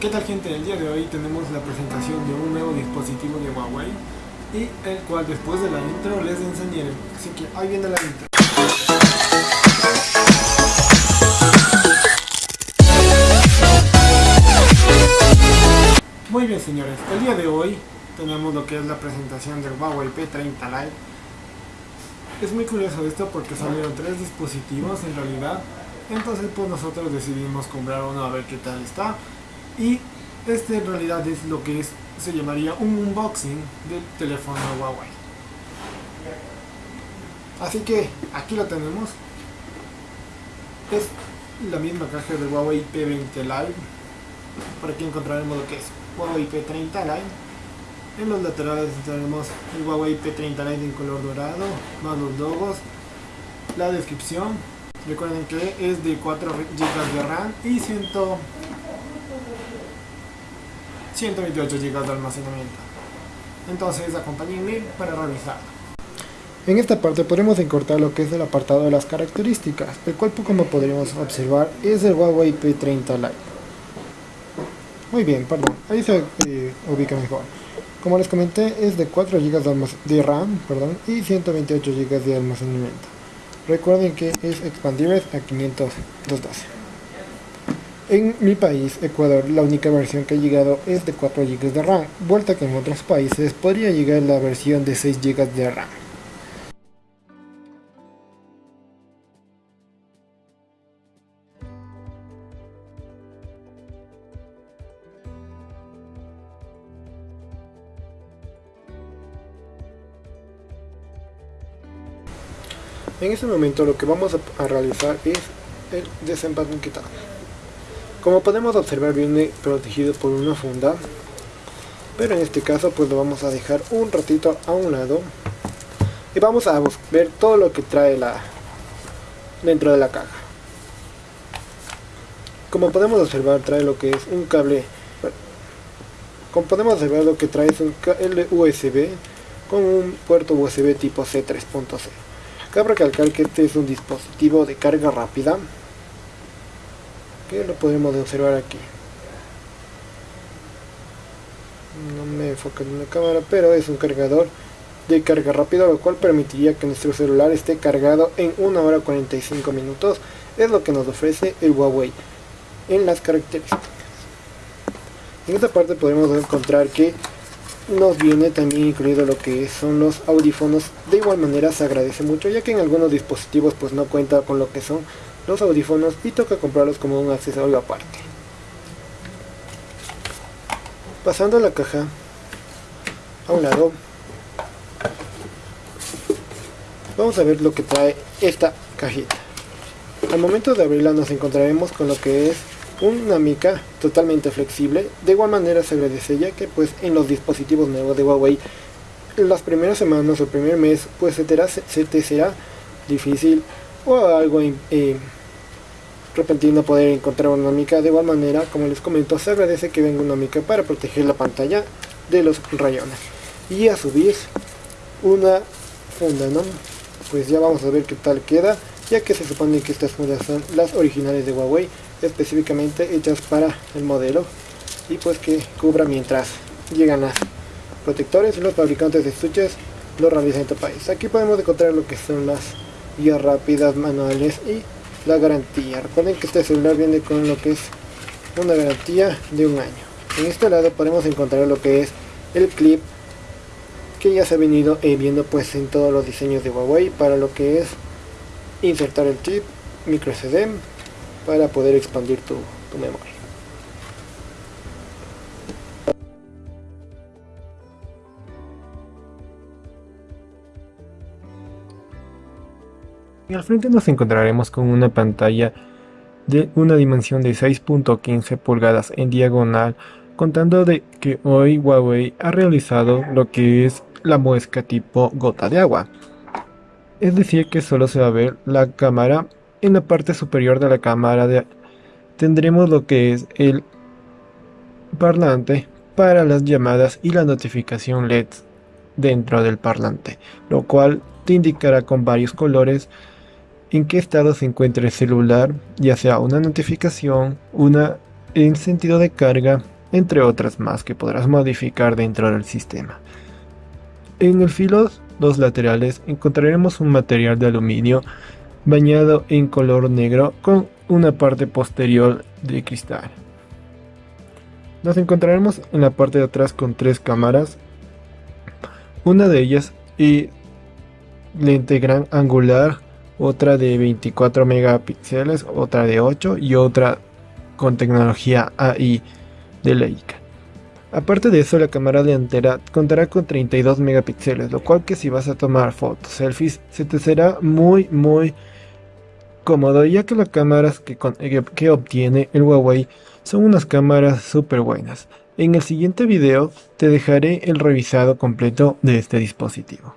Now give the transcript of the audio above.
¿Qué tal gente? El día de hoy tenemos la presentación de un nuevo dispositivo de Huawei y el cual después de la intro les enseñaré. Así que ahí viene la intro. Muy bien señores, el día de hoy tenemos lo que es la presentación del Huawei P30 Lite. Es muy curioso esto porque salieron tres dispositivos en realidad, entonces pues nosotros decidimos comprar uno a ver qué tal está y este en realidad es lo que es, se llamaría un unboxing del teléfono Huawei. Así que aquí lo tenemos. Es la misma caja de Huawei P20 Lite. Por aquí encontraremos lo que es Huawei P30 Lite. En los laterales tenemos el Huawei P30 Lite en color dorado más los logos la descripción. Recuerden que es de 4 GB de RAM y 100 128 GB de almacenamiento. Entonces acompáñenme para revisar. En esta parte podremos encortar lo que es el apartado de las características, el cual como podríamos observar es el Huawei P30 Lite. Muy bien, perdón, ahí se eh, ubica mejor. Como les comenté, es de 4 GB de RAM perdón, y 128 GB de almacenamiento. Recuerden que es expandible a 512. En mi país, Ecuador, la única versión que ha llegado es de 4 GB de RAM, vuelta que en otros países podría llegar la versión de 6 GB de RAM. En este momento lo que vamos a realizar es el desempaquetado. Como podemos observar viene protegido por una funda, pero en este caso pues lo vamos a dejar un ratito a un lado y vamos a ver todo lo que trae la dentro de la caja. Como podemos observar trae lo que es un cable, como podemos observar lo que trae es un cable USB con un puerto USB tipo C3.0. Cabe recalcar que este es un dispositivo de carga rápida que lo podemos observar aquí no me enfoca en la cámara pero es un cargador de carga rápida lo cual permitiría que nuestro celular esté cargado en 1 hora 45 minutos. Es lo que nos ofrece el Huawei en las características. En esta parte podemos encontrar que nos viene también incluido lo que son los audífonos. De igual manera se agradece mucho ya que en algunos dispositivos pues no cuenta con lo que son los audífonos y toca comprarlos como un accesorio aparte. Pasando la caja a un lado, vamos a ver lo que trae esta cajita. Al momento de abrirla nos encontraremos con lo que es una mica totalmente flexible. De igual manera se agradece ya que pues en los dispositivos nuevos de Huawei las primeras semanas o el primer mes pues se te, será difícil o algo eh, repentino poder encontrar una mica de igual manera como les comento se agradece que venga una mica para proteger la pantalla de los rayones. Y a subir una funda no pues ya vamos a ver qué tal queda ya que se supone que estas fundas son las originales de Huawei específicamente hechas para el modelo y pues que cubra mientras llegan las protectores los fabricantes de estuches lo realizan en este país. Aquí podemos encontrar lo que son las guías rápidas manuales y la garantía. Recuerden que este celular viene con lo que es una garantía de un año. En este lado podemos encontrar lo que es el clip que ya se ha venido eh, viendo pues en todos los diseños de Huawei para lo que es insertar el chip micro SD para poder expandir tu memoria. Y al frente nos encontraremos con una pantalla de una dimensión de 6.15 pulgadas en diagonal, contando de que hoy Huawei ha realizado lo que es la muesca tipo gota de agua. Es decir que solo se va a ver la cámara en la parte superior de la cámara tendremos lo que es el parlante para las llamadas y la notificación LED dentro del parlante, lo cual te indicará con varios colores en qué estado se encuentra el celular, ya sea una notificación, una en sentido de carga, entre otras más que podrás modificar dentro del sistema. En el filo dos laterales encontraremos un material de aluminio bañado en color negro con una parte posterior de cristal. Nos encontraremos en la parte de atrás con tres cámaras, una de ellas y lente gran angular, otra de 24 megapíxeles, otra de 8 y otra con tecnología AI de Leica. Aparte de eso, la cámara delantera contará con 32 megapíxeles, lo cual que si vas a tomar fotos, selfies, se te será muy muy cómodo, ya que las cámaras que, que obtiene el Huawei son unas cámaras súper buenas. En el siguiente video te dejaré el revisado completo de este dispositivo.